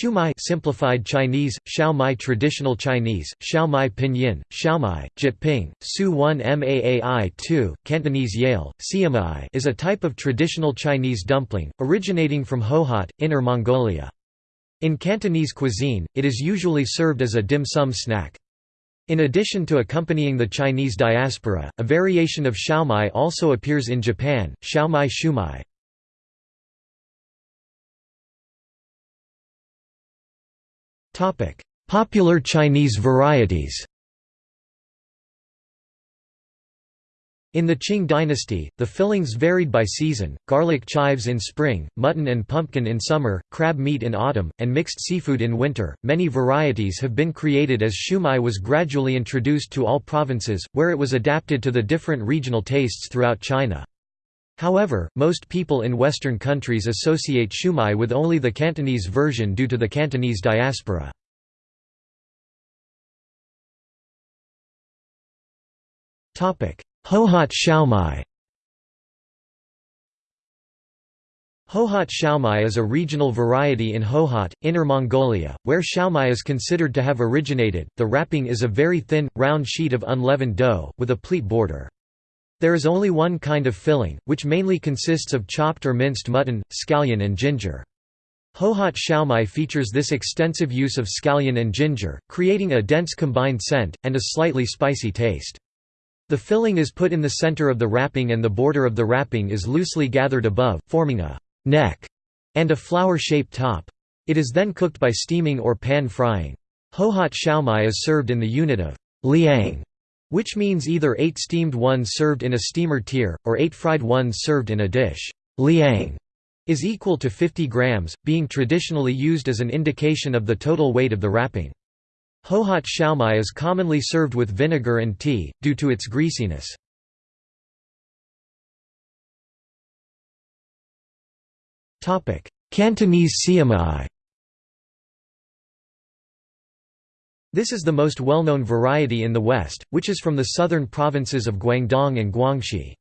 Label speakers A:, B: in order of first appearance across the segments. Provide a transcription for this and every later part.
A: Shumai simplified Chinese, Xiaomai traditional Chinese, Xiaomai pinyin, Xiaomai, Jyutping, Su 1 Maai 2, Cantonese Yale, Siamai is a type of traditional Chinese dumpling, originating from Hohhot, Inner Mongolia. In Cantonese cuisine, it is usually served as a dim sum snack. In addition to accompanying the Chinese diaspora, a variation of xiaomai also appears in Japan, xiaomai shumai. Popular Chinese varieties In the Qing dynasty, the fillings varied by season, garlic chives in spring, mutton and pumpkin in summer, crab meat in autumn, and mixed seafood in winter. Many varieties have been created as shumai was gradually introduced to all provinces, where it was adapted to the different regional tastes throughout China. However, most people in Western countries associate shumai with only the Cantonese version due to the Cantonese diaspora. Hohhot xiaomai Hohhot xiaomai is a regional variety in Hohhot, Inner Mongolia, where xiaomai is considered to have originated. The wrapping is a very thin, round sheet of unleavened dough, with a pleat border. There is only one kind of filling, which mainly consists of chopped or minced mutton, scallion and ginger. Hohhot xiaomai features this extensive use of scallion and ginger, creating a dense combined scent, and a slightly spicy taste. The filling is put in the center of the wrapping and the border of the wrapping is loosely gathered above, forming a neck and a flower-shaped top. It is then cooked by steaming or pan frying. Hohhot xiaomai is served in the unit of liang, which means either eight steamed ones served in a steamer tier, or eight fried ones served in a dish. Liang is equal to 50 grams, being traditionally used as an indication of the total weight of the wrapping. Hohhot xiaomai is commonly served with vinegar and tea, due to its greasiness. Cantonese siamai This is the most well-known variety in the West, which is from the southern provinces of Guangdong and Guangxi.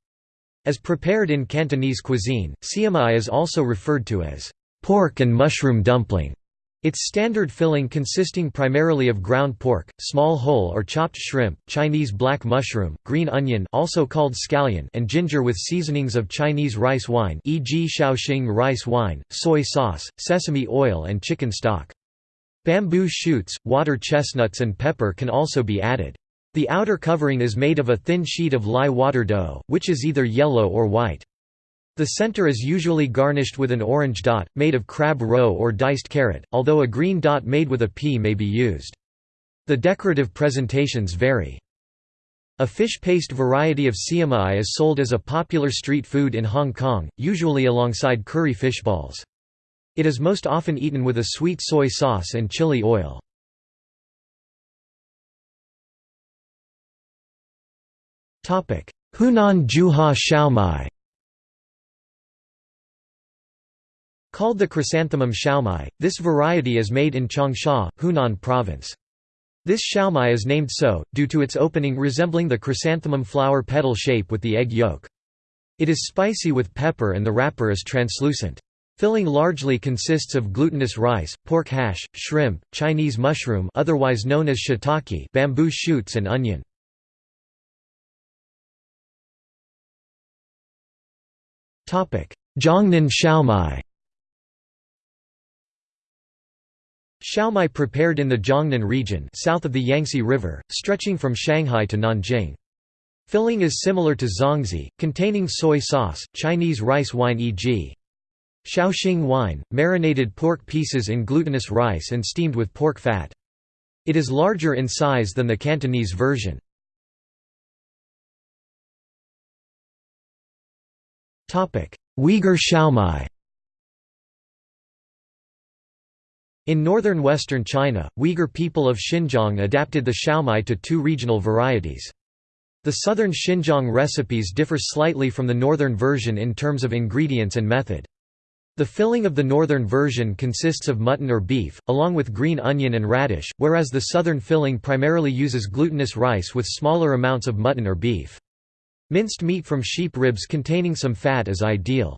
A: As prepared in Cantonese cuisine, siamai is also referred to as pork and mushroom dumpling. Its standard filling consisting primarily of ground pork, small whole or chopped shrimp, Chinese black mushroom, green onion also called scallion and ginger with seasonings of Chinese rice wine e.g. Shaoxing rice wine, soy sauce, sesame oil and chicken stock. Bamboo shoots, water chestnuts and pepper can also be added. The outer covering is made of a thin sheet of lye water dough, which is either yellow or white. The center is usually garnished with an orange dot, made of crab roe or diced carrot, although a green dot made with a pea may be used. The decorative presentations vary. A fish paste variety of siamai is sold as a popular street food in Hong Kong, usually alongside curry fish balls. It is most often eaten with a sweet soy sauce and chili oil. Hunan Juhua Xiaomai Called the chrysanthemum xiaomai, this variety is made in Changsha, Hunan province. This xiaomai is named so, due to its opening resembling the chrysanthemum flower petal shape with the egg yolk. It is spicy with pepper and the wrapper is translucent. Filling largely consists of glutinous rice, pork hash, shrimp, Chinese mushroom otherwise known as shiitake, bamboo shoots and onion. Jiangnan xiaomai Xiaomai prepared in the Jiangnan region south of the Yangtze River, stretching from Shanghai to Nanjing. Filling is similar to zongzi, containing soy sauce, Chinese rice wine e.g. Shaoxing wine, marinated pork pieces in glutinous rice and steamed with pork fat. It is larger in size than the Cantonese version. Uyghur xiaomai In northern western China, Uyghur people of Xinjiang adapted the xiaomai to two regional varieties. The southern Xinjiang recipes differ slightly from the northern version in terms of ingredients and method. The filling of the northern version consists of mutton or beef, along with green onion and radish, whereas the southern filling primarily uses glutinous rice with smaller amounts of mutton or beef. Minced meat from sheep ribs containing some fat is ideal.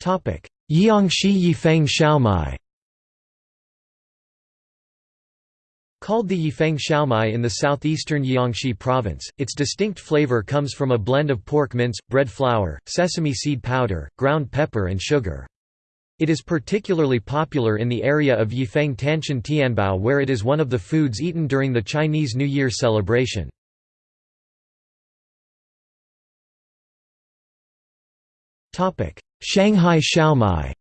A: Jiangxi Yifeng Xiaomai Called the Yifeng Xiaomai in the southeastern Jiangxi province, its distinct flavor comes from a blend of pork mince, bread flour, sesame seed powder, ground pepper and sugar. It is particularly popular in the area of Yifeng Tanshan Tianbao where it is one of the foods eaten during the Chinese New Year celebration. Shanghai Xiaomai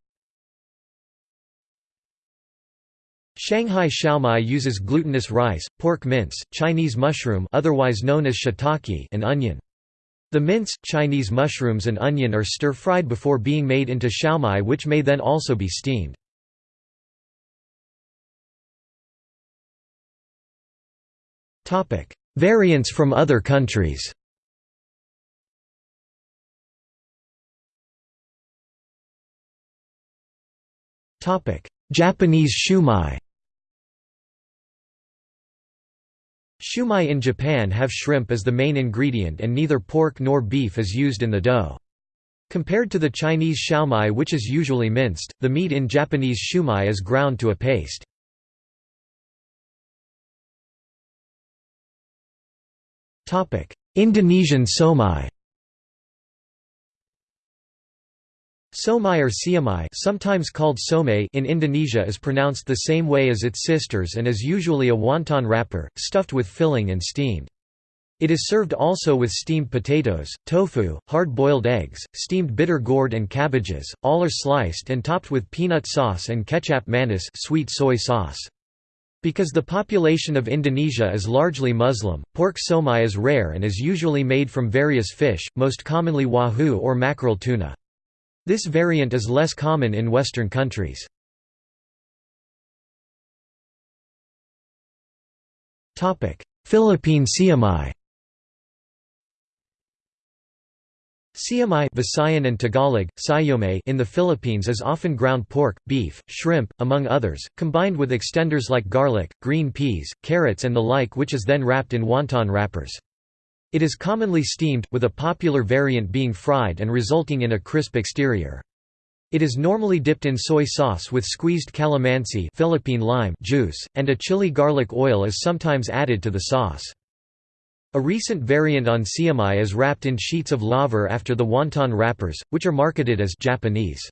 A: Shanghai xiaomai uses glutinous rice, pork mince, Chinese mushroom otherwise known as shiitake and onion. The mince, Chinese mushrooms and onion are stir-fried before being made into xiaomai which may then also be steamed. Variants from other countries Japanese shumai Shumai in Japan have shrimp as the main ingredient and neither pork nor beef is used in the dough. Compared to the Chinese xiaomai which is usually minced, the meat in Japanese shumai is ground to a paste. Indonesian somai Somai or siamai sometimes called some in Indonesia is pronounced the same way as its sisters and is usually a wonton wrapper, stuffed with filling and steamed. It is served also with steamed potatoes, tofu, hard-boiled eggs, steamed bitter gourd and cabbages, all are sliced and topped with peanut sauce and ketchup manis sweet soy sauce. Because the population of Indonesia is largely Muslim, pork somai is rare and is usually made from various fish, most commonly wahoo or mackerel tuna. This variant is less common in Western countries. Philippine siomai Siomai Visayan and Tagalog, in the Philippines is often ground pork, beef, shrimp, among others, combined with extenders like garlic, green peas, carrots and the like which is then wrapped in wonton wrappers. It is commonly steamed, with a popular variant being fried and resulting in a crisp exterior. It is normally dipped in soy sauce with squeezed calamansi Philippine lime juice, and a chili garlic oil is sometimes added to the sauce. A recent variant on siomai is wrapped in sheets of laver after the wonton wrappers, which are marketed as Japanese.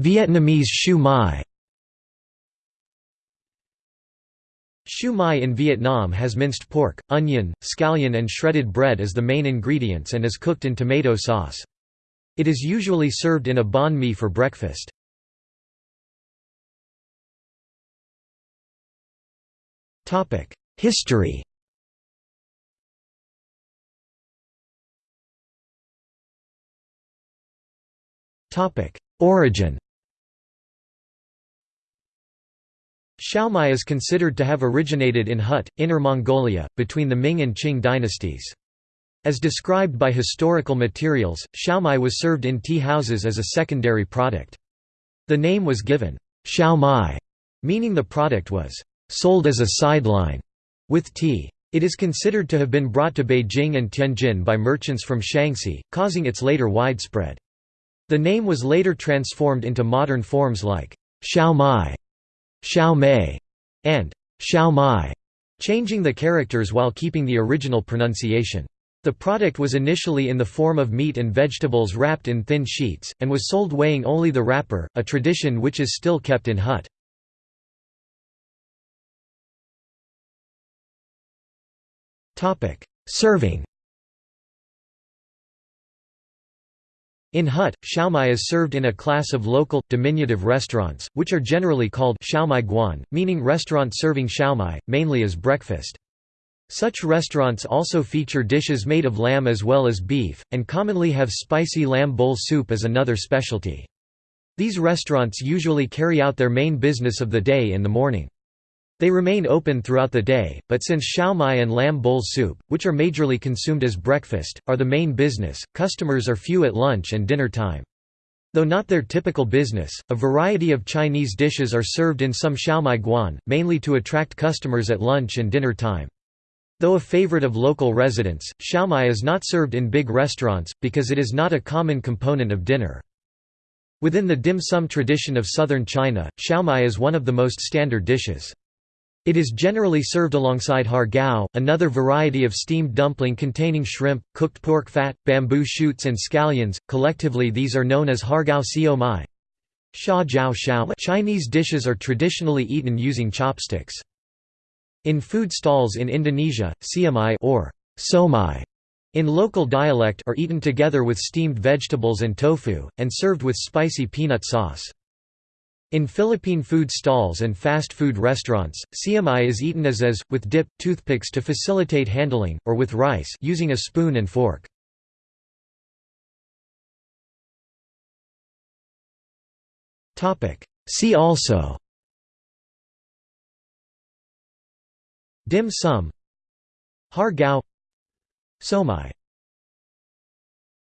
A: Vietnamese shu mai Shu mai in Vietnam has minced pork, onion, scallion and shredded bread as the main ingredients and is cooked in tomato sauce. It is usually served in a banh mi for breakfast. History Origin Xiaomai is considered to have originated in Hohhot, Inner Mongolia, between the Ming and Qing dynasties. As described by historical materials, xiaomai was served in tea houses as a secondary product. The name was given, xiaomai, meaning the product was sold as a sideline with tea. It is considered to have been brought to Beijing and Tianjin by merchants from Shaanxi, causing its later widespread. The name was later transformed into modern forms like xiaomai Xiao Mei, and Xiao Mai, changing the characters while keeping the original pronunciation. The product was initially in the form of meat and vegetables wrapped in thin sheets, and was sold weighing only the wrapper, a tradition which is still kept in Hohhot. Serving In Hohhot, xiaomai is served in a class of local, diminutive restaurants, which are generally called xiaomai guan, meaning restaurant serving xiaomai, mainly as breakfast. Such restaurants also feature dishes made of lamb as well as beef, and commonly have spicy lamb bowl soup as another specialty. These restaurants usually carry out their main business of the day in the morning. They remain open throughout the day, but since xiaomai and lamb bowl soup, which are majorly consumed as breakfast, are the main business, customers are few at lunch and dinner time. Though not their typical business, a variety of Chinese dishes are served in some xiaomai guan, mainly to attract customers at lunch and dinner time. Though a favorite of local residents, xiaomai is not served in big restaurants, because it is not a common component of dinner. Within the dim sum tradition of southern China, xiaomai is one of the most standard dishes. It is generally served alongside har gao, another variety of steamed dumpling containing shrimp, cooked pork fat, bamboo shoots and scallions, collectively these are known as har gao sio mai. Chinese dishes are traditionally eaten using chopsticks. In food stalls in Indonesia, siomay or somai in local dialect are eaten together with steamed vegetables and tofu, and served with spicy peanut sauce. In Philippine food stalls and fast food restaurants, siomai is eaten as is, with dip, toothpicks to facilitate handling, or with rice using a spoon and fork. See also Dim sum Har Gao Somai